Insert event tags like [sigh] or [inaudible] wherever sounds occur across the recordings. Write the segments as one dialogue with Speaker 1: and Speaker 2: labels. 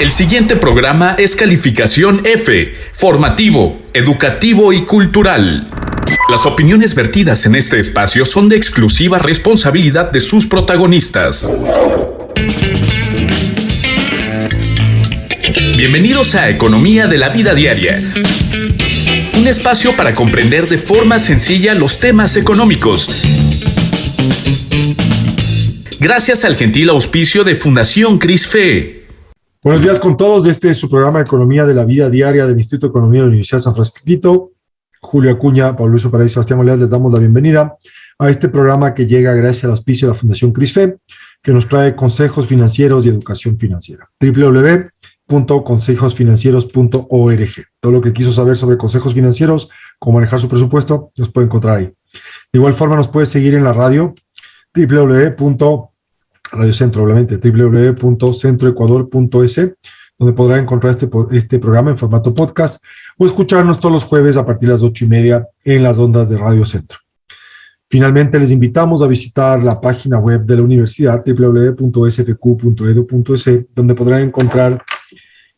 Speaker 1: El siguiente programa es calificación F, formativo, educativo y cultural. Las opiniones vertidas en este espacio son de exclusiva responsabilidad de sus protagonistas. Bienvenidos a Economía de la Vida Diaria. Un espacio para comprender de forma sencilla los temas económicos. Gracias al gentil auspicio de Fundación CRISFE.
Speaker 2: Buenos días con todos. Este es su programa Economía de la Vida Diaria del Instituto de Economía de la Universidad de San Francisco. Julio Acuña, Pablo Luis Paraíso, Sebastián Moleas, les damos la bienvenida a este programa que llega gracias al auspicio de la Fundación CRISFE, que nos trae consejos financieros y educación financiera. www.consejosfinancieros.org. Todo lo que quiso saber sobre consejos financieros, cómo manejar su presupuesto, los puede encontrar ahí. De igual forma nos puede seguir en la radio www Radio Centro, obviamente, www.centroecuador.es, donde podrá encontrar este, este programa en formato podcast o escucharnos todos los jueves a partir de las ocho y media en las ondas de Radio Centro. Finalmente, les invitamos a visitar la página web de la universidad, www.sfq.edu.es, donde podrán encontrar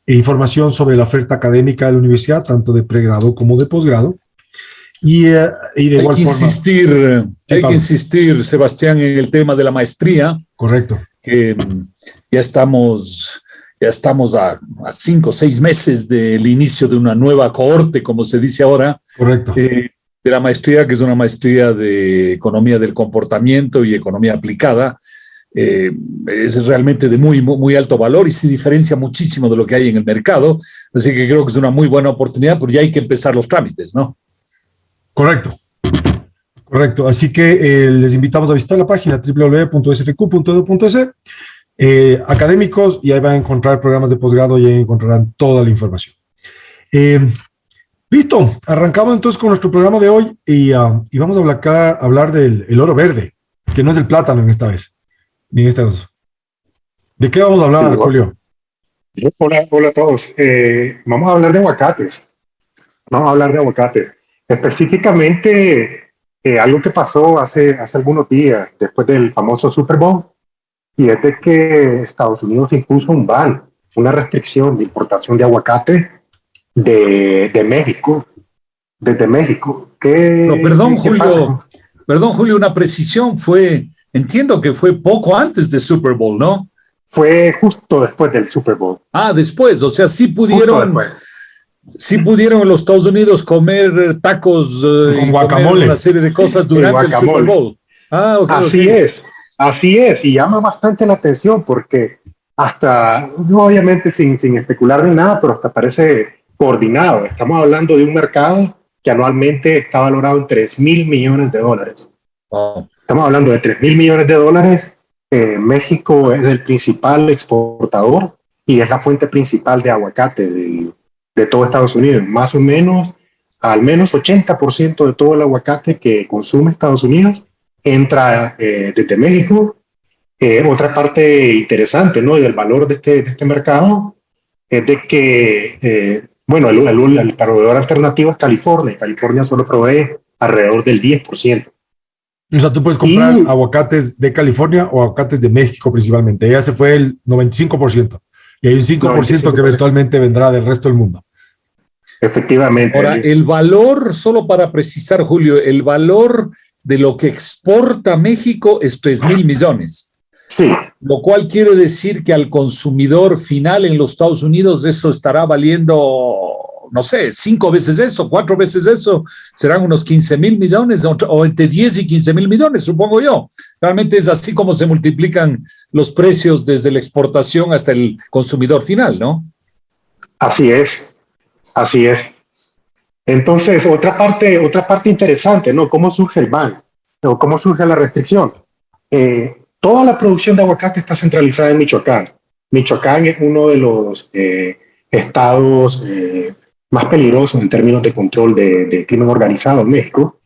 Speaker 2: información sobre la oferta académica de la universidad, tanto de pregrado como de posgrado, y, eh, y de
Speaker 3: hay que insistir, hay que insistir, Sebastián, en el tema de la maestría.
Speaker 2: Correcto.
Speaker 3: Que mm, ya estamos, ya estamos a, a cinco o seis meses del inicio de una nueva cohorte, como se dice ahora.
Speaker 2: Correcto.
Speaker 3: Eh, de la maestría, que es una maestría de economía del comportamiento y economía aplicada. Eh, es realmente de muy, muy alto valor y se diferencia muchísimo de lo que hay en el mercado. Así que creo que es una muy buena oportunidad, pero ya hay que empezar los trámites, ¿no?
Speaker 2: Correcto. Correcto. Así que eh, les invitamos a visitar la página www.sfq.edu.es, eh, académicos, y ahí van a encontrar programas de posgrado y ahí encontrarán toda la información. Eh, listo, arrancamos entonces con nuestro programa de hoy y, uh, y vamos a hablar, hablar del el oro verde, que no es el plátano en esta vez, ni en esta vez. ¿De qué vamos a hablar, sí, Julio?
Speaker 4: Hola, hola a todos. Eh, vamos a hablar de aguacates. Vamos a hablar de aguacates. Específicamente, eh, algo que pasó hace, hace algunos días, después del famoso Super Bowl, y es de que Estados Unidos impuso un ban, una restricción de importación de aguacate de, de México, desde México. ¿Qué,
Speaker 3: no, perdón, ¿qué Julio, pasa? perdón, Julio, una precisión fue, entiendo que fue poco antes del Super Bowl, ¿no?
Speaker 4: Fue justo después del Super Bowl.
Speaker 3: Ah, después, o sea, sí pudieron sí pudieron los Estados Unidos comer tacos
Speaker 2: eh, con guacamole.
Speaker 3: una serie de cosas durante el, el Super Bowl.
Speaker 4: Ah, okay, así okay. es, así es, y llama bastante la atención porque hasta, obviamente sin, sin especular ni nada, pero hasta parece coordinado. Estamos hablando de un mercado que anualmente está valorado en 3 mil millones de dólares.
Speaker 3: Oh.
Speaker 4: Estamos hablando de 3 mil millones de dólares. Eh, México es el principal exportador y es la fuente principal de aguacate del, de todo Estados Unidos. Más o menos, al menos 80% de todo el aguacate que consume Estados Unidos entra eh, desde México. Eh, otra parte interesante ¿no? del valor de este, de este mercado es de que, eh, bueno, el, el, el, proveedor alternativo es California. California solo provee alrededor del 10%.
Speaker 2: O sea, tú puedes comprar y, aguacates de California o aguacates de México principalmente. Ya se fue el 95%. Y hay un 5% 95%. que eventualmente vendrá del resto del mundo.
Speaker 4: Efectivamente.
Speaker 3: Ahora, el valor, solo para precisar, Julio, el valor de lo que exporta México es 3 mil millones.
Speaker 4: Sí.
Speaker 3: Lo cual quiere decir que al consumidor final en los Estados Unidos eso estará valiendo, no sé, cinco veces eso, cuatro veces eso, serán unos 15 mil millones o entre 10 y 15 mil millones, supongo yo. Realmente es así como se multiplican los precios desde la exportación hasta el consumidor final, ¿no?
Speaker 4: Así es. Así es. Entonces, otra parte, otra parte interesante, ¿no? ¿Cómo surge el ban? ¿O cómo surge la restricción? Eh, toda la producción de aguacate está centralizada en Michoacán. Michoacán es uno de los eh, estados eh, más peligrosos en términos de control de, de, crimen organizado en México.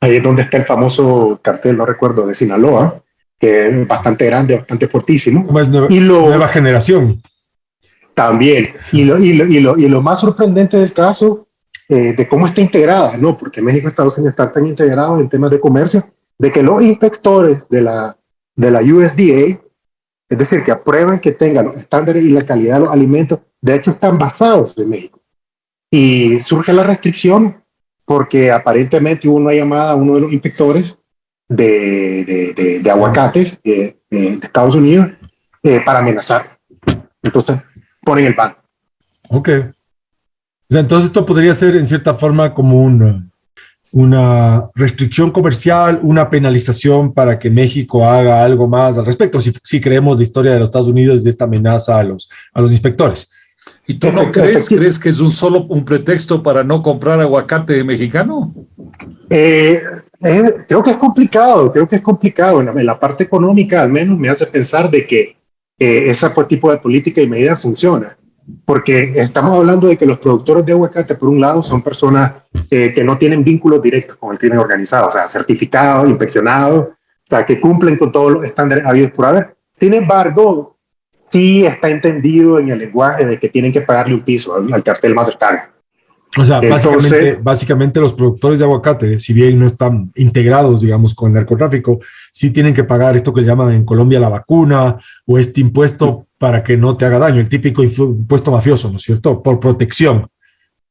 Speaker 4: Ahí es donde está el famoso cartel, no recuerdo, de Sinaloa, que es bastante grande, bastante fortísimo.
Speaker 2: Nueva, y lo, nueva generación.
Speaker 4: También. Y lo, y, lo, y, lo, y lo más sorprendente del caso, eh, de cómo está integrada, ¿no? Porque México y Estados Unidos están tan integrados en temas de comercio, de que los inspectores de la, de la USDA Es decir, que aprueban que tengan los estándares y la calidad de los alimentos. De hecho, están basados en México. Y surge la restricción porque aparentemente hubo una llamada a uno de los inspectores de, de, aguacates de, Estados Unidos eh, para amenazar. Entonces, ponen el ban.
Speaker 2: Ok. Entonces esto podría ser en cierta forma como un una restricción comercial, una penalización para que México haga algo más al respecto, si, si creemos la historia de los Estados Unidos de esta amenaza a los, a los inspectores.
Speaker 3: ¿Y tú no crees, crees que es un solo un pretexto para no comprar aguacate mexicano?
Speaker 4: Eh, eh, creo que es complicado, creo que es complicado. En la, parte económica al menos me hace pensar de que eh, ese tipo de política y medida funciona porque estamos hablando de que los productores de aguacate, por un lado, son personas eh, que no tienen vínculos directos con el crimen organizado, o sea, certificados, inspeccionados, o sea, que cumplen con todos los estándares habidos por haber. Sin embargo, sí está entendido en el lenguaje de que tienen que pagarle un piso al cartel más cercano.
Speaker 2: O sea, básicamente, los productores de aguacate, si bien no están integrados, digamos, con el narcotráfico, sí tienen que pagar esto que llaman en Colombia la vacuna o este impuesto para que no te haga daño, el típico impuesto mafioso, ¿no es cierto? Por protección,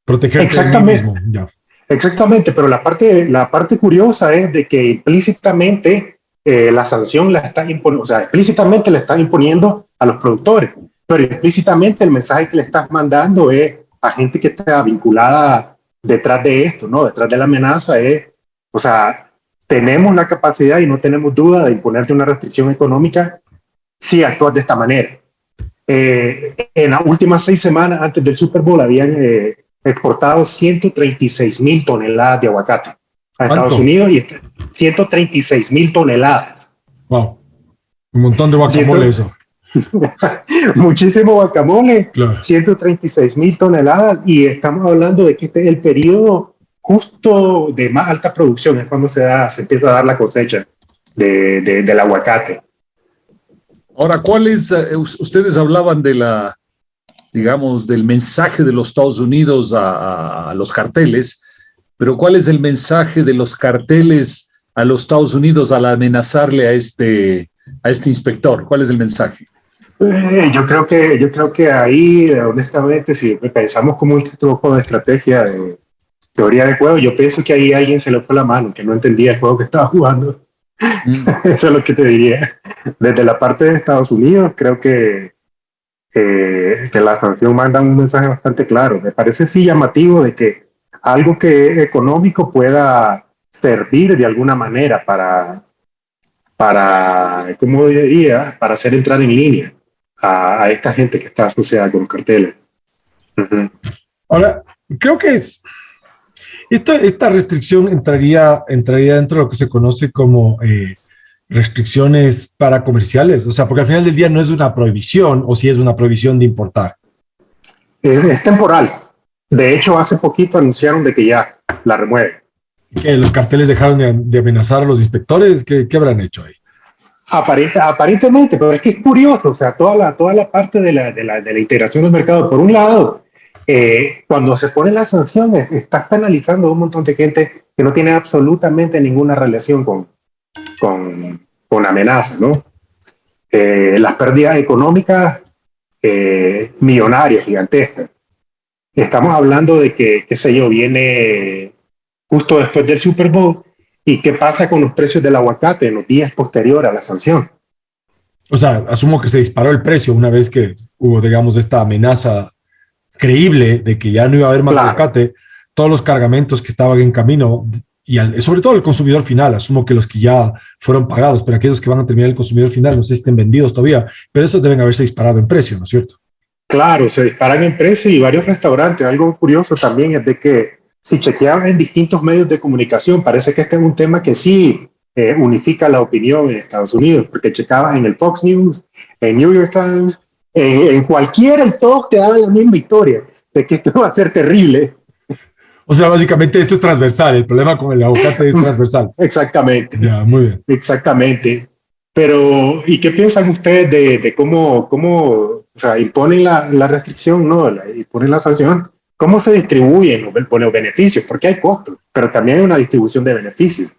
Speaker 2: protegerte
Speaker 4: Exactamente. mismo. Ya. Exactamente, pero la parte, la parte curiosa es de que implícitamente eh, la sanción la está imponiendo, o sea, explícitamente le están imponiendo a los productores, pero implícitamente el mensaje que le estás mandando es a gente que está vinculada detrás de esto, ¿no? Detrás de la amenaza es, o sea, tenemos la capacidad y no tenemos duda de imponerte una restricción económica si actúas de esta manera. Eh, en las últimas seis semanas antes del Super Bowl habían eh, exportado 136 mil toneladas de aguacate a Estados Unidos y 136 mil toneladas.
Speaker 2: Wow, un montón de guacamole eso. [laughs]
Speaker 4: Muchísimo guacamole, 136 mil toneladas y estamos hablando de que este es el periodo justo de más alta producción, es cuando se, da, se empieza a dar la cosecha de, del aguacate.
Speaker 3: Ahora, ¿cuál es, eh, ustedes hablaban de la, digamos, del mensaje de los Estados Unidos a, a los carteles, pero ¿cuál es el mensaje de los carteles a los Estados Unidos al amenazarle a este, a este inspector? ¿Cuál es el mensaje?
Speaker 4: Eh, yo creo que yo creo que ahí, honestamente, si pensamos como un truco de estrategia de teoría de juego, yo pienso que ahí alguien se le fue la mano, que no entendía el juego que estaba jugando. Mm. [laughs] Eso es lo que te diría. Desde la parte de Estados Unidos, creo que, que la sanción manda un mensaje bastante claro. Me parece sí llamativo de que algo que es económico pueda servir de alguna manera para, para, ¿cómo diría? Para hacer entrar en línea a, esta gente que está asociada con carteles.
Speaker 2: Ahora, creo que es, esto, esta restricción entraría, entraría dentro de lo que se conoce como eh, restricciones para comerciales, o sea, porque al final del día no es una prohibición o si es una prohibición de importar.
Speaker 4: Es, temporal. De hecho, hace poquito anunciaron de que ya la remueven.
Speaker 2: ¿Que los carteles dejaron de, amenazar a los inspectores? ¿Qué, ¿Qué, habrán hecho ahí?
Speaker 4: aparentemente, pero es que es curioso, o sea, toda la, toda la parte de la, de la, de la integración del mercado, por un lado, eh, cuando se pone las sanciones, estás penalizando a un montón de gente que no tiene absolutamente ninguna relación con, con, con amenazas, ¿no? Eh, las pérdidas económicas eh, millonarias, gigantescas. Estamos hablando de que, qué sé yo, viene justo después del Super Bowl ¿Y qué pasa con los precios del aguacate en los días posteriores a la sanción?
Speaker 2: O sea, asumo que se disparó el precio una vez que hubo, digamos, esta amenaza creíble de que ya no iba a haber más aguacate. Todos los cargamentos que estaban en camino y sobre todo el consumidor final, asumo que los que ya fueron pagados, pero aquellos que van a terminar el consumidor final no sé si estén vendidos todavía, pero esos deben haberse disparado en precio, ¿no es cierto?
Speaker 4: Claro, se disparan en precio y varios restaurantes. Algo curioso también es de que si chequeabas en distintos medios de comunicación, parece que este es un tema que sí eh, unifica la opinión en Estados Unidos, porque checabas en el Fox News, en New York Times, en cualquiera, y todos te daban la misma historia de que esto [laughs] va a ser terrible.
Speaker 2: O sea, básicamente esto es transversal, el problema con el aguacate es transversal. [laughs]
Speaker 4: Exactamente.
Speaker 2: Ya, muy bien.
Speaker 4: Exactamente. Pero, ¿y qué piensan ustedes de, de cómo, cómo o sea, imponen la, la restricción, ¿no? La, imponen la sanción ¿Cómo se distribuyen los, beneficios? Porque hay costos, pero también hay una distribución de beneficios.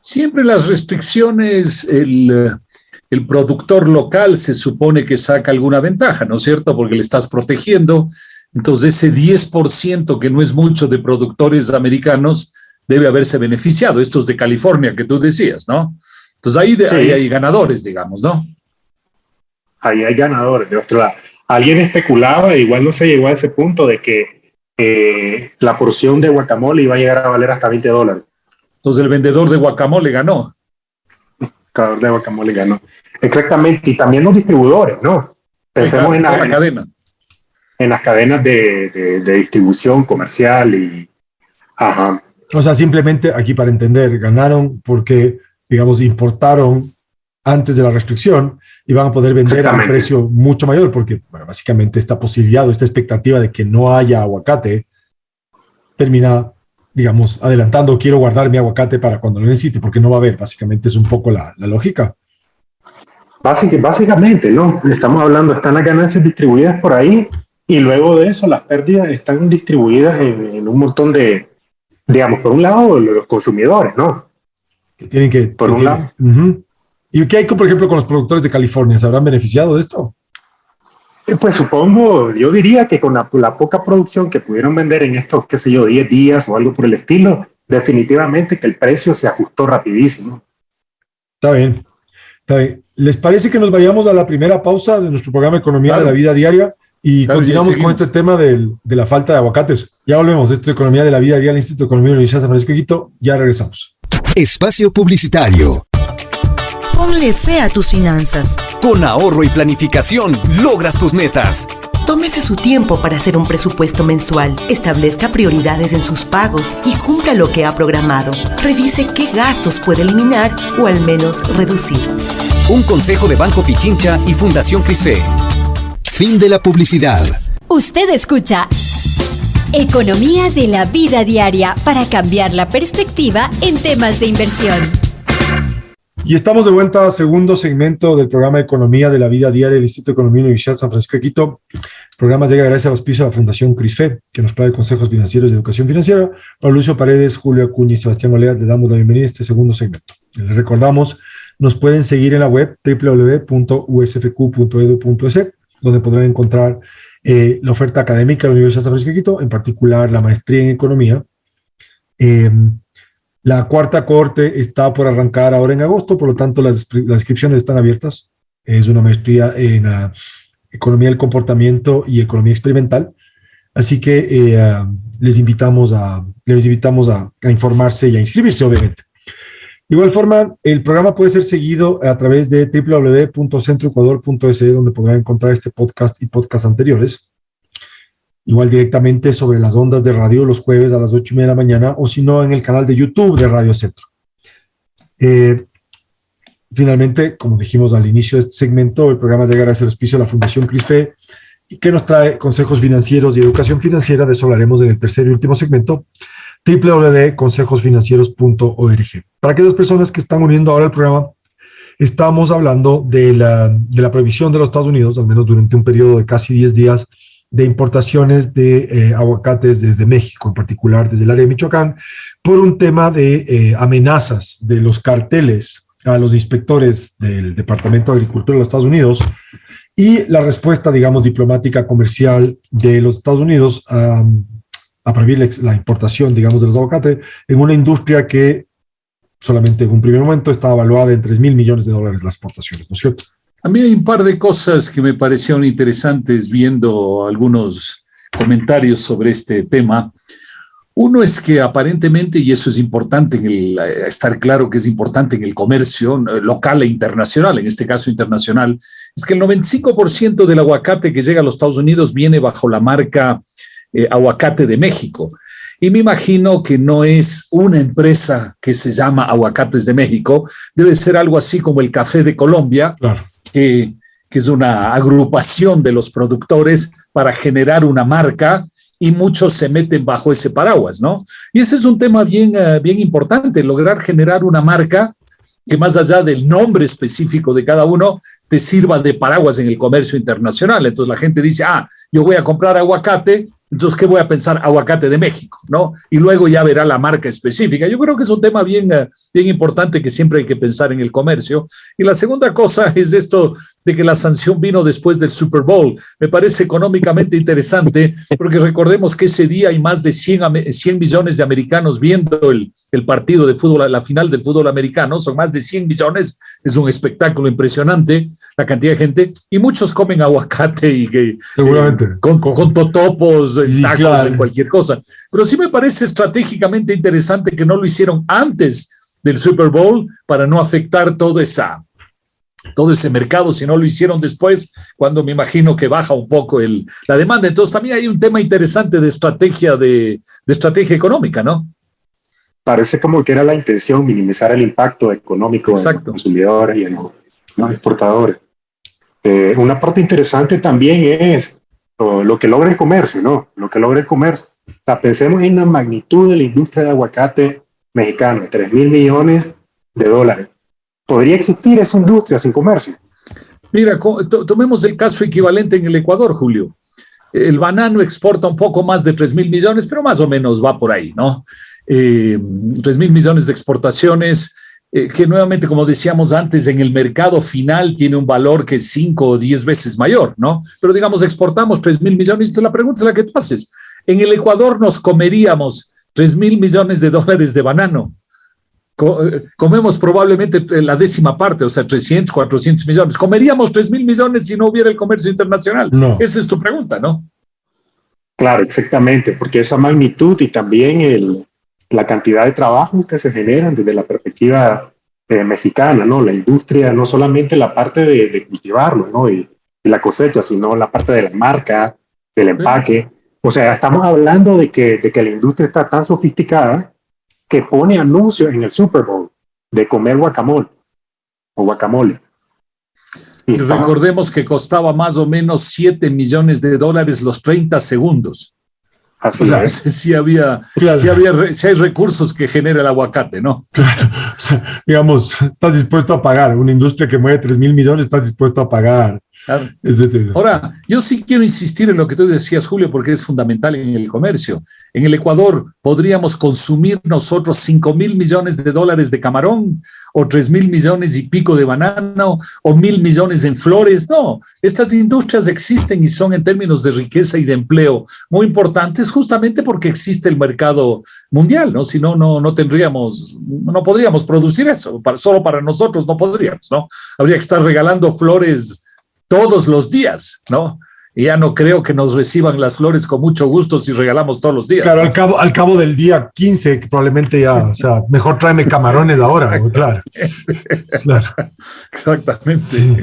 Speaker 3: Siempre las restricciones, el, el productor local se supone que saca alguna ventaja, ¿no es cierto? Porque le estás protegiendo. Entonces, ese 10% que no es mucho de productores americanos debe haberse beneficiado. Estos de California que tú decías, ¿no? Entonces, ahí, ahí hay ganadores, digamos, ¿no?
Speaker 4: Ahí hay ganadores. De otro lado, alguien especulaba, igual no se llegó a ese punto, de que eh, la porción de guacamole iba a llegar a valer hasta 20 dólares.
Speaker 3: Entonces, el vendedor de guacamole ganó
Speaker 4: de guacamole ganó. Exactamente, y también los distribuidores, ¿no? Pensemos en, la, cadena. En las cadenas de, distribución comercial y... Ajá.
Speaker 2: O sea, simplemente aquí para entender, ganaron porque, digamos, importaron antes de la restricción y van a poder vender a un precio mucho mayor porque, bueno, básicamente esta posibilidad o esta expectativa de que no haya aguacate termina digamos, adelantando, quiero guardar mi aguacate para cuando lo necesite, porque no va a haber, básicamente es un poco la, lógica.
Speaker 4: básicamente, ¿no? Estamos hablando, están las ganancias distribuidas por ahí y luego de eso las pérdidas están distribuidas en, un montón de, digamos, por un lado los consumidores, ¿no?
Speaker 2: Que tienen que... Por un lado. ¿Y qué hay, por ejemplo, con los productores de California? ¿Se habrán beneficiado de esto?
Speaker 4: Eh, pues supongo, yo diría que con la, poca producción que pudieron vender en estos, qué sé yo, 10 días o algo por el estilo, definitivamente que el precio se ajustó rapidísimo.
Speaker 2: Está bien, está bien. ¿Les parece que nos vayamos a la primera pausa de nuestro programa Economía de la Vida Diaria y continuamos con este tema de la falta de aguacates? Ya volvemos, esto es Economía de la Vida Diaria, el Instituto de Economía de la Universidad de San Francisco de Quito, ya regresamos.
Speaker 5: Espacio Publicitario.
Speaker 6: Ponle fe a tus finanzas.
Speaker 5: Con ahorro y planificación logras tus metas.
Speaker 6: Tómese su tiempo para hacer un presupuesto mensual, establezca prioridades en sus pagos y cumpla lo que ha programado. Revise qué gastos puede eliminar o al menos reducir.
Speaker 5: Un consejo de Banco Pichincha y Fundación Crisfe.
Speaker 7: Fin de la publicidad.
Speaker 8: Usted escucha Economía de la vida diaria para cambiar la perspectiva en temas de inversión.
Speaker 2: Y estamos de vuelta a segundo segmento del programa Economía de la Vida Diaria del Instituto de Economía Universidad San Francisco de Quito. El programa llega gracias a los pisos de la Fundación CRISFE, que nos trae consejos financieros de educación financiera. Para Lucio Paredes, Julio Acuña y Sebastián Olea, le damos la bienvenida a este segundo segmento. Les recordamos, nos pueden seguir en la web www.usfq.edu.es, donde podrán encontrar eh, la oferta académica de la Universidad de San Francisco de Quito, en particular la maestría en economía. Eh, la cuarta corte está por arrancar ahora en agosto, por lo tanto las, inscripciones están abiertas. Es una maestría en ah, economía del comportamiento y economía experimental. Así que eh, ah, les invitamos, a, les invitamos a, informarse y a inscribirse, obviamente. De igual forma, el programa puede ser seguido a través de www.centroecuador.es, donde podrán encontrar este podcast y podcast anteriores igual directamente sobre las ondas de radio los jueves a las ocho y media de la mañana, o si no, en el canal de YouTube de Radio Centro. Eh, finalmente, como dijimos al inicio de este segmento, el programa llega gracias al auspicio de la Fundación CRISFE, y que nos trae consejos financieros y educación financiera, de eso hablaremos en el tercer y último segmento, www.consejosfinancieros.org. Para aquellas personas que están uniendo ahora al programa, estamos hablando de la, de la prohibición de los Estados Unidos, al menos durante un periodo de casi 10 días, de importaciones de eh, aguacates desde México, en particular desde el área de Michoacán, por un tema de eh, amenazas de los carteles a los inspectores del Departamento de Agricultura de los Estados Unidos y la respuesta, digamos, diplomática comercial de los Estados Unidos a, a prohibir la importación, digamos, de los aguacates en una industria que solamente en un primer momento estaba evaluada en 3 mil millones de dólares las exportaciones, ¿no es cierto?
Speaker 3: A mí hay un par de cosas que me parecieron interesantes viendo algunos comentarios sobre este tema. Uno es que aparentemente, y eso es importante, en el, eh, estar claro que es importante en el comercio local e internacional, en este caso internacional, es que el 95% del aguacate que llega a los Estados Unidos viene bajo la marca eh, Aguacate de México. Y me imagino que no es una empresa que se llama Aguacates de México, debe ser algo así como el Café de Colombia, claro que, es una agrupación de los productores para generar una marca y muchos se meten bajo ese paraguas, ¿no? Y ese es un tema bien, eh, bien importante, lograr generar una marca que más allá del nombre específico de cada uno, te sirva de paraguas en el comercio internacional. Entonces la gente dice, ah, yo voy a comprar aguacate entonces, ¿qué voy a pensar? Aguacate de México, ¿no? Y luego ya verá la marca específica. Yo creo que es un tema bien, eh, bien importante que siempre hay que pensar en el comercio. Y la segunda cosa [laughs] es esto de que la sanción vino después del Super Bowl. Me parece económicamente interesante porque recordemos que ese día hay más de 100, 100 millones de americanos viendo el, el partido de fútbol, la final del fútbol americano. Son más de 100 millones. Es un espectáculo impresionante la cantidad de gente. Y muchos comen aguacate y que,
Speaker 2: Seguramente.
Speaker 3: eh, con, con totopos
Speaker 2: Sí,
Speaker 3: tacos,
Speaker 2: claro.
Speaker 3: en cualquier cosa. Pero sí me parece estratégicamente interesante que no lo hicieron antes del Super Bowl para no afectar todo esa todo ese mercado, si no lo hicieron después, cuando me imagino que baja un poco el, la demanda. Entonces también hay un tema interesante de estrategia de, de estrategia económica, ¿no?
Speaker 4: Parece como que era la intención minimizar el impacto económico en los
Speaker 3: Exacto.
Speaker 4: consumidores y en los, los exportadores. Eh, una parte interesante también es lo, lo que logra el comercio, ¿no? Lo que logra el comercio. O sea, pensemos en la magnitud de la industria de aguacate mexicano, 3 mil millones de dólares. ¿Podría existir esa industria sin comercio?
Speaker 3: Mira, tomemos el caso equivalente en el Ecuador, Julio. El banano exporta un poco más de 3 mil millones, pero más o menos va por ahí, ¿no? Eh, 3 mil millones de exportaciones, eh, que nuevamente, como decíamos antes, en el mercado final tiene un valor que es 5 o 10 veces mayor, ¿no? Pero digamos, exportamos 3 mil millones, y la pregunta es la que tú haces. En el Ecuador nos comeríamos 3 mil millones de dólares de banano comemos probablemente la décima parte, o sea, 300, 400 millones. ¿Comeríamos 3 mil millones si no hubiera el comercio internacional?
Speaker 2: No.
Speaker 3: Esa es tu pregunta, ¿no?
Speaker 4: Claro, exactamente, porque esa magnitud y también el, la cantidad de trabajos que se generan desde la perspectiva eh, mexicana, ¿no? La industria, no solamente la parte de, de cultivarlo, ¿no? Y, y la cosecha, sino la parte de la marca, del empaque. O sea, estamos hablando de que, de que la industria está tan sofisticada que pone anuncios en el Super Bowl de comer guacamole o guacamole. Y
Speaker 3: recordemos que costaba más o menos 7 millones de dólares los 30 segundos.
Speaker 4: así
Speaker 3: O sea,
Speaker 4: es. [laughs]
Speaker 3: sí había,
Speaker 2: Claro.
Speaker 3: sí había, re- sí hay recursos que genera el aguacate, ¿no? [laughs]
Speaker 2: O sea, digamos, estás dispuesto a pagar. Una industria que mueve 3 mil millones, estás dispuesto a pagar.
Speaker 3: Claro. Ahora, yo sí quiero insistir en lo que tú decías, Julio, porque es fundamental en el comercio. En el Ecuador podríamos consumir nosotros 5 mil millones de dólares de camarón o 3 mil millones y pico de banano o mil millones en flores. No, estas industrias existen y son en términos de riqueza y de empleo muy importantes justamente porque existe el mercado mundial, ¿no? Si no, no, no tendríamos, no podríamos producir eso. Para- solo para nosotros no podríamos, ¿no? Habría que estar regalando flores todos los días, ¿no? Y ya no creo que nos reciban las flores con mucho gusto si regalamos todos los días.
Speaker 2: Claro,
Speaker 3: ¿no?
Speaker 2: al cabo, al cabo del día 15, que probablemente ya, o sea, mejor tráeme camarones ahora, claro. Claro.
Speaker 3: Exactamente.
Speaker 2: Sí.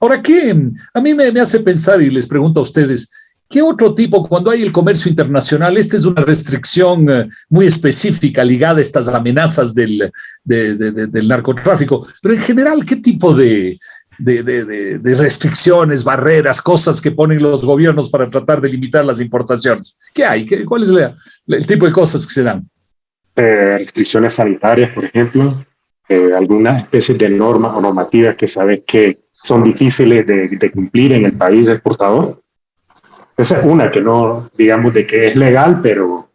Speaker 3: Ahora, ¿qué? A mí me, me hace pensar y les pregunto a ustedes, ¿qué otro tipo, cuando hay el comercio internacional, esta es una restricción eh, muy específica ligada a estas amenazas del, de- de- de- del narcotráfico, pero en general, ¿qué tipo de, de, de- de- de restricciones, barreras, cosas que ponen los gobiernos para tratar de limitar las importaciones? ¿Qué hay? ¿Qué- ¿Cuál es la- el tipo de cosas que se dan?
Speaker 4: eh, restricciones sanitarias, por ejemplo, eh, algunas especies de normas o normativas que sabes que son difíciles de, de cumplir en el país exportador. Esa es una que no, digamos, de que es legal, pero,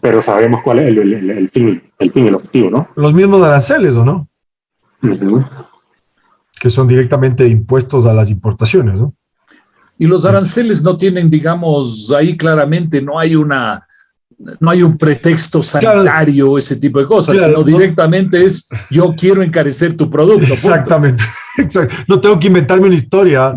Speaker 4: pero sabemos cuál es el, el- el fin, el fin, el objetivo, ¿no?
Speaker 2: Los mismos aranceles, ¿o no?
Speaker 4: Ujú.
Speaker 2: Que son directamente impuestos a las importaciones, ¿no?
Speaker 3: Y los aranceles no tienen, digamos, ahí claramente no hay una, no hay un pretexto sanitario o ese tipo de cosas,
Speaker 2: Claro,
Speaker 3: sino
Speaker 2: no.
Speaker 3: directamente es yo quiero encarecer tu producto.
Speaker 2: Exactamente. [laughs] Exacto. No tengo que inventarme una historia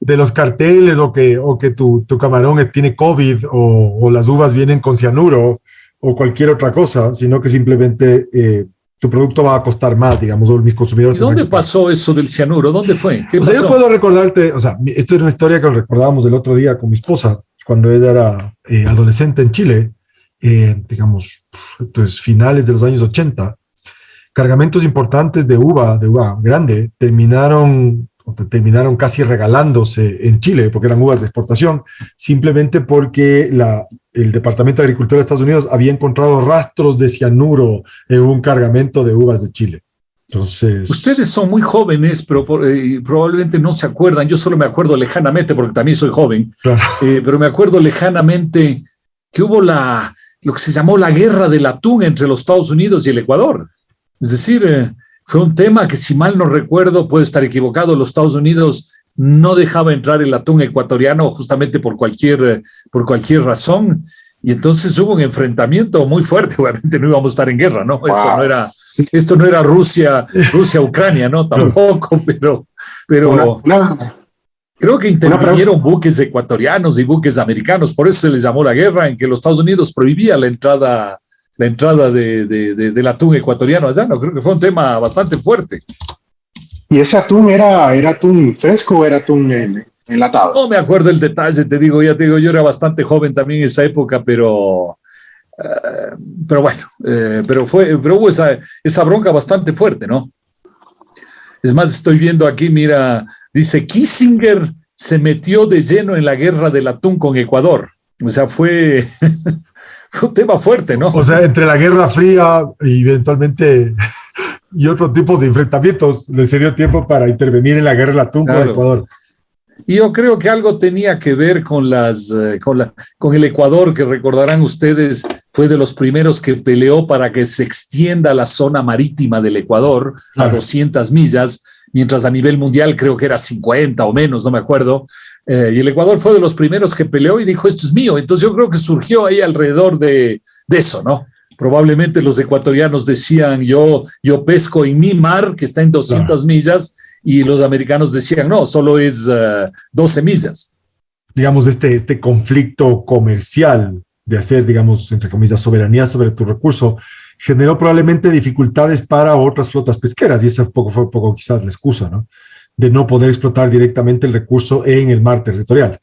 Speaker 2: de los carteles o que, o que tu, tu camarón tiene COVID o, o las uvas vienen con cianuro o cualquier otra cosa, sino que simplemente eh, tu producto va a costar más, digamos, o mis consumidores.
Speaker 3: ¿Y dónde pasó eso del cianuro? ¿Dónde fue? ¿Qué
Speaker 2: O sea, yo
Speaker 3: pasó?
Speaker 2: puedo recordarte, o sea, esto es una historia que recordábamos el otro día con mi esposa, cuando ella era eh, adolescente en Chile, eh, digamos, entonces finales de los años 80, cargamentos importantes de uva, de uva grande, terminaron, terminaron casi regalándose en Chile, porque eran uvas de exportación, simplemente porque la, el Departamento de Agricultura de Estados Unidos había encontrado rastros de cianuro en un cargamento de uvas de Chile. Entonces.
Speaker 3: Ustedes son muy jóvenes, pero eh, probablemente no se acuerdan. Yo solo me acuerdo lejanamente, porque también soy joven, eh, pero me acuerdo lejanamente que hubo la, lo que se llamó la guerra del atún entre los Estados Unidos y el Ecuador. Es decir, eh, fue un tema que, si mal no recuerdo, puede estar equivocado, los Estados Unidos no dejaba entrar el atún ecuatoriano justamente por cualquier, por cualquier razón. Y entonces hubo un enfrentamiento muy fuerte, [laughs] obviamente no íbamos a estar en guerra, ¿no? Esto no era, esto no era Rusia, Rusia, Ucrania, ¿no? [laughs] Tampoco, pero, pero creo que intervinieron buques ecuatorianos y buques americanos, por eso se les llamó la guerra, en que los Estados Unidos prohibía la entrada, la entrada de, de, del atún ecuatoriano allá, ¿no? Creo que fue un tema bastante fuerte.
Speaker 4: ¿Y ese atún era, era atún fresco o era atún enlatado?
Speaker 3: No me acuerdo el detalle, te digo, ya te digo, yo era bastante joven también en esa época, pero, eh, pero bueno, eh, pero, fue, pero hubo esa, esa bronca bastante fuerte, ¿no? Es más, estoy viendo aquí, mira, dice Kissinger se metió de lleno en la guerra del atún con Ecuador. O sea, fue, [laughs] fue un tema fuerte, ¿no?
Speaker 2: O sea, entre la Guerra Fría y eventualmente y otros tipos de enfrentamientos, le se dio tiempo para intervenir en la guerra del atún con Ecuador.
Speaker 3: Y yo creo que algo tenía que ver con, las, eh, con, la, con el Ecuador, que recordarán ustedes, fue de los primeros que peleó para que se extienda la zona marítima del Ecuador a 200 millas, mientras a nivel mundial creo que era 50 o menos, no me acuerdo. Eh, y el Ecuador fue de los primeros que peleó y dijo, esto es mío. Entonces yo creo que surgió ahí alrededor de, de eso, ¿no? Probablemente los ecuatorianos decían, yo, yo pesco en mi mar, que está en 200 millas, y los americanos decían, no, solo es 12 eh, millas.
Speaker 2: Digamos, este, este conflicto comercial de hacer, digamos, entre comillas, soberanía sobre tu recurso, generó probablemente dificultades para otras flotas pesqueras, y esa poco, fue poco quizás la excusa, ¿no? De no poder explotar directamente el recurso en el mar territorial.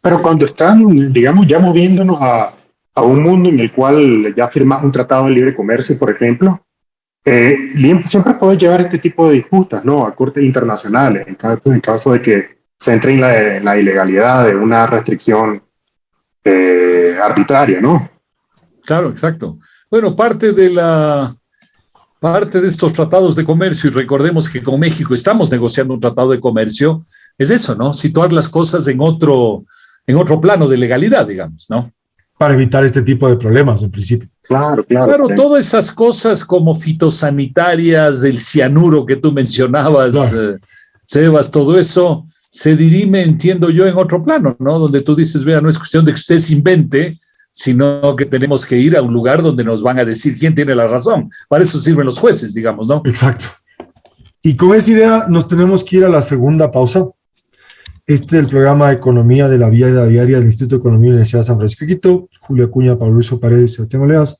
Speaker 4: Pero cuando están, digamos, ya moviéndonos a, a un mundo en el cual ya firmas un tratado de libre comercio, por ejemplo, eh, siempre puede llevar este tipo de disputas ¿no? a cortes internacionales, en caso, en caso de que se entre en la, ilegalidad de una restricción eh, arbitraria, ¿no?
Speaker 3: Claro, exacto. Bueno, parte de la parte de estos tratados de comercio, y recordemos que con México estamos negociando un tratado de comercio, es eso, ¿no? Situar las cosas en otro, en otro plano de legalidad, digamos, ¿no?
Speaker 2: Para evitar este tipo de problemas en principio.
Speaker 4: Claro, claro.
Speaker 3: Claro, todas esas cosas como fitosanitarias, el cianuro que tú mencionabas, eh, Sebas, todo eso se dirime, entiendo yo, en otro plano, ¿no? Donde tú dices, vea, no es cuestión de que usted se invente, sino que tenemos que ir a un lugar donde nos van a decir quién tiene la razón. Para eso sirven los jueces, digamos, ¿no?
Speaker 2: Exacto. Y con esa idea nos tenemos que ir a la segunda pausa. Este es el programa Economía de la Vida Diaria del Instituto de Economía de la Universidad de San Francisco de Quito, Julio Acuña, Pablo Luis Paredes Sebastián Oleas.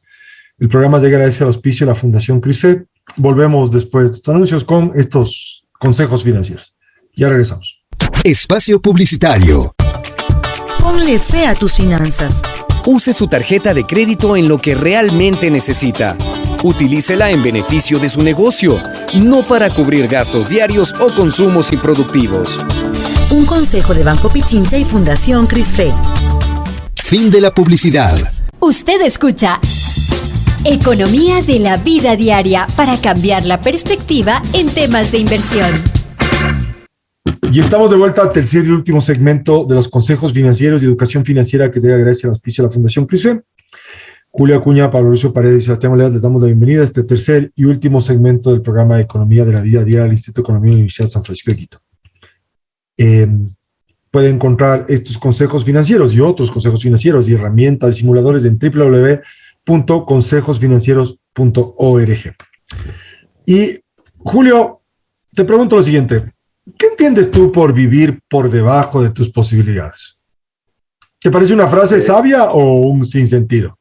Speaker 2: El programa llega a ese auspicio de la Fundación CRISFE. Volvemos después de estos anuncios con estos consejos financieros. Ya regresamos.
Speaker 7: Espacio Publicitario.
Speaker 6: Ponle fe a tus finanzas.
Speaker 5: Use su tarjeta de crédito en lo que realmente necesita. Utilícela en beneficio de su negocio, no para cubrir gastos diarios o consumos improductivos.
Speaker 6: Un consejo de Banco Pichincha y Fundación CRISFE.
Speaker 7: Fin de la publicidad.
Speaker 8: Usted escucha Economía de la vida diaria para cambiar la perspectiva en temas de inversión.
Speaker 2: Y estamos de vuelta al tercer y último segmento de los consejos financieros y educación financiera que llega gracias al auspicio de la Fundación CRISFE. Julio Acuña, Pablo Lucio Paredes y Sebastián Oleas, les damos la bienvenida a este tercer y último segmento del programa de Economía de la Vida Diaria del Instituto de Economía de la Universidad de San Francisco de Quito. Eh, puede encontrar estos consejos financieros y otros consejos financieros y herramientas y simuladores en www.consejosfinancieros.org. Y Julio, te pregunto lo siguiente, ¿qué entiendes tú por vivir por debajo de tus posibilidades? ¿Te parece una frase sabia o un sinsentido?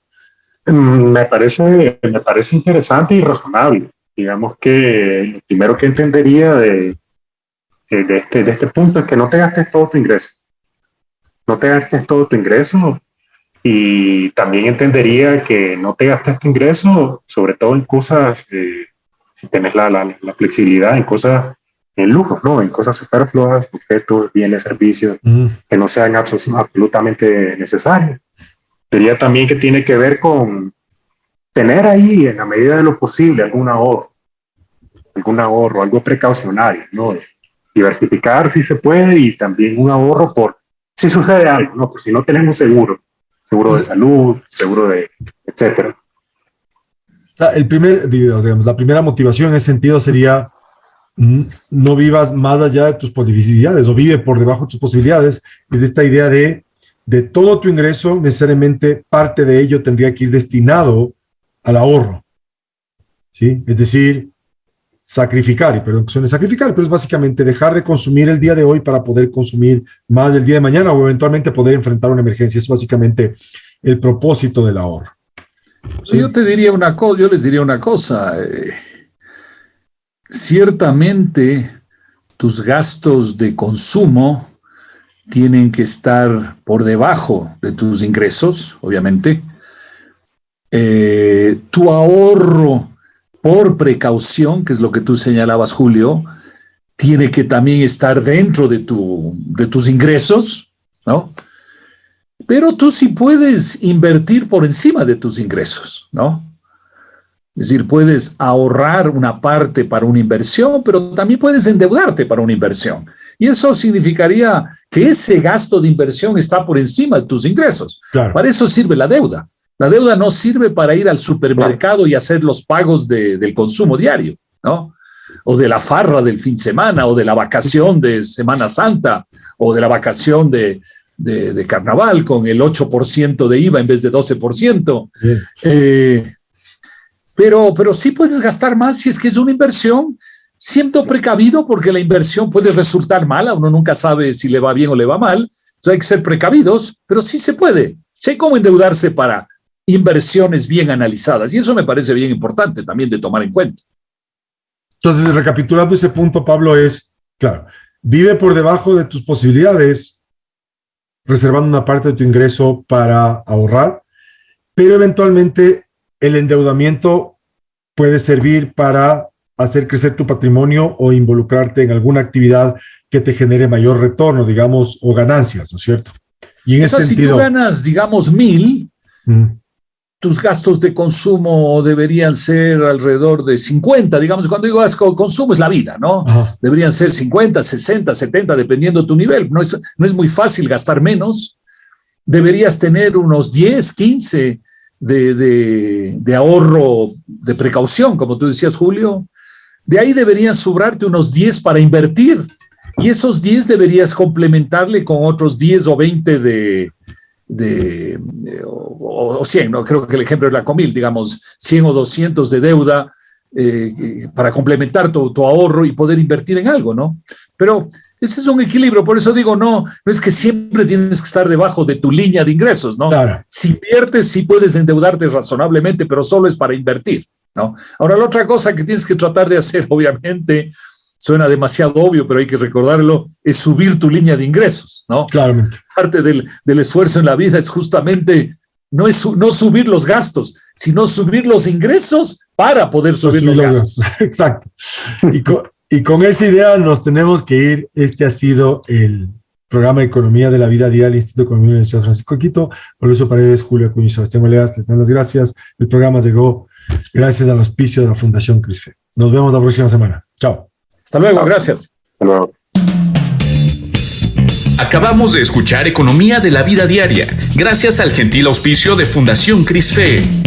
Speaker 4: Mm, me parece, me parece interesante y razonable. Digamos que lo primero que entendería de, de, este, de este punto es que no te gastes todo tu ingreso. No te gastes todo tu ingreso y también entendería que no te gastes tu ingreso, sobre todo en cosas, eh, si tienes la, la, flexibilidad, en cosas, en lujos, ¿no? En cosas superfluas, objetos, bienes, servicios, mm. que no sean absolutamente necesarios. Diría también que tiene que ver con tener ahí, en la medida de lo posible, algún ahorro algún ahorro, algo precaucionario, ¿no? Diversificar si se puede y también un ahorro por si sucede algo, ¿no? Por si no tenemos seguro, seguro de salud, seguro de, etcétera.
Speaker 2: O sea, el primer, digamos, la primera motivación en ese sentido sería no vivas más allá de tus posibilidades o vive por debajo de tus posibilidades. Es esta idea de, de todo tu ingreso, necesariamente parte de ello tendría que ir destinado al ahorro. ¿Sí? Es decir, sacrificar, y perdón que suene sacrificar, pero es básicamente dejar de consumir el día de hoy para poder consumir más el día de mañana o eventualmente poder enfrentar una emergencia. Es básicamente el propósito del ahorro.
Speaker 3: Yo te diría una cosa, yo les diría una cosa. Eh, ciertamente tus gastos de consumo tienen que estar por debajo de tus ingresos, obviamente. Eh, tu ahorro por precaución, que es lo que tú señalabas, Julio, tiene que también estar dentro de, tu, de tus ingresos, ¿no? Pero tú sí puedes invertir por encima de tus ingresos, ¿no? Es decir, puedes ahorrar una parte para una inversión, pero también puedes endeudarte para una inversión. Y eso significaría que ese gasto de inversión está por encima de tus ingresos. Para eso sirve la deuda. La deuda no sirve para ir al supermercado y hacer los pagos del consumo diario, ¿no? O de la farra del fin de semana, o de la vacación de Semana Santa, o de la vacación de, carnaval con el 8% de IVA en vez de 12%. Eh, pero, pero sí puedes gastar más si es que es una inversión, siendo precavido porque la inversión puede resultar mala, uno nunca sabe si le va bien o le va mal, entonces hay que ser precavidos, pero sí se puede. Sí hay cómo endeudarse para inversiones bien analizadas. Y eso me parece bien importante también de tomar en cuenta.
Speaker 2: Entonces, recapitulando ese punto, Pablo, es, claro, vive por debajo de tus posibilidades, reservando una parte de tu ingreso para ahorrar, pero eventualmente el endeudamiento puede servir para hacer crecer tu patrimonio o involucrarte en alguna actividad que te genere mayor retorno, digamos, o ganancias, ¿no es cierto?
Speaker 3: Y en ese sentido, si tú ganas, digamos, mil, tus gastos de consumo deberían ser alrededor de 50, digamos, cuando digo consumo es la vida, ¿no? Deberían ser 50, 60, 70, dependiendo de tu nivel. No es, no es muy fácil gastar menos. Deberías tener unos 10, 15 de, de, ahorro de precaución, como tú decías, Julio. De ahí deberían sobrarte unos 10 para invertir. Y esos 10 deberías complementarle con otros 10 o 20 de, de, o, 100, ¿no? creo que el ejemplo es la Comil, digamos, 100 o 200 de deuda eh, para complementar tu, tu, ahorro y poder invertir en algo, ¿no? Pero ese es un equilibrio, por eso digo, no, no es que siempre tienes que estar debajo de tu línea de ingresos, ¿no? Si inviertes, sí puedes endeudarte razonablemente, pero solo es para invertir, ¿no? Ahora, la otra cosa que tienes que tratar de hacer, [laughs] obviamente, suena demasiado obvio, pero hay que recordarlo, es subir tu línea de ingresos, ¿no?
Speaker 2: Claramente.
Speaker 3: Parte del, esfuerzo en la vida es justamente no, es, no subir los gastos, sino subir los ingresos para poder subir los, gastos. [laughs]
Speaker 2: Exacto. Y con, y con esa idea nos tenemos que ir. Este ha sido el programa de Economía de la Vida Diaria del Instituto de Economía de la Universidad Francisco Quito. Mauricio Paredes, Julio Acuña y Sebastián Oleas, les dan las gracias. El programa llegó gracias al auspicio de la Fundación CRISFE. Nos vemos la próxima semana. Chao.
Speaker 3: Hasta luego, gracias. Hasta luego.
Speaker 1: Acabamos de escuchar Economía de la Vida Diaria, gracias al gentil auspicio de Fundación CRISFE.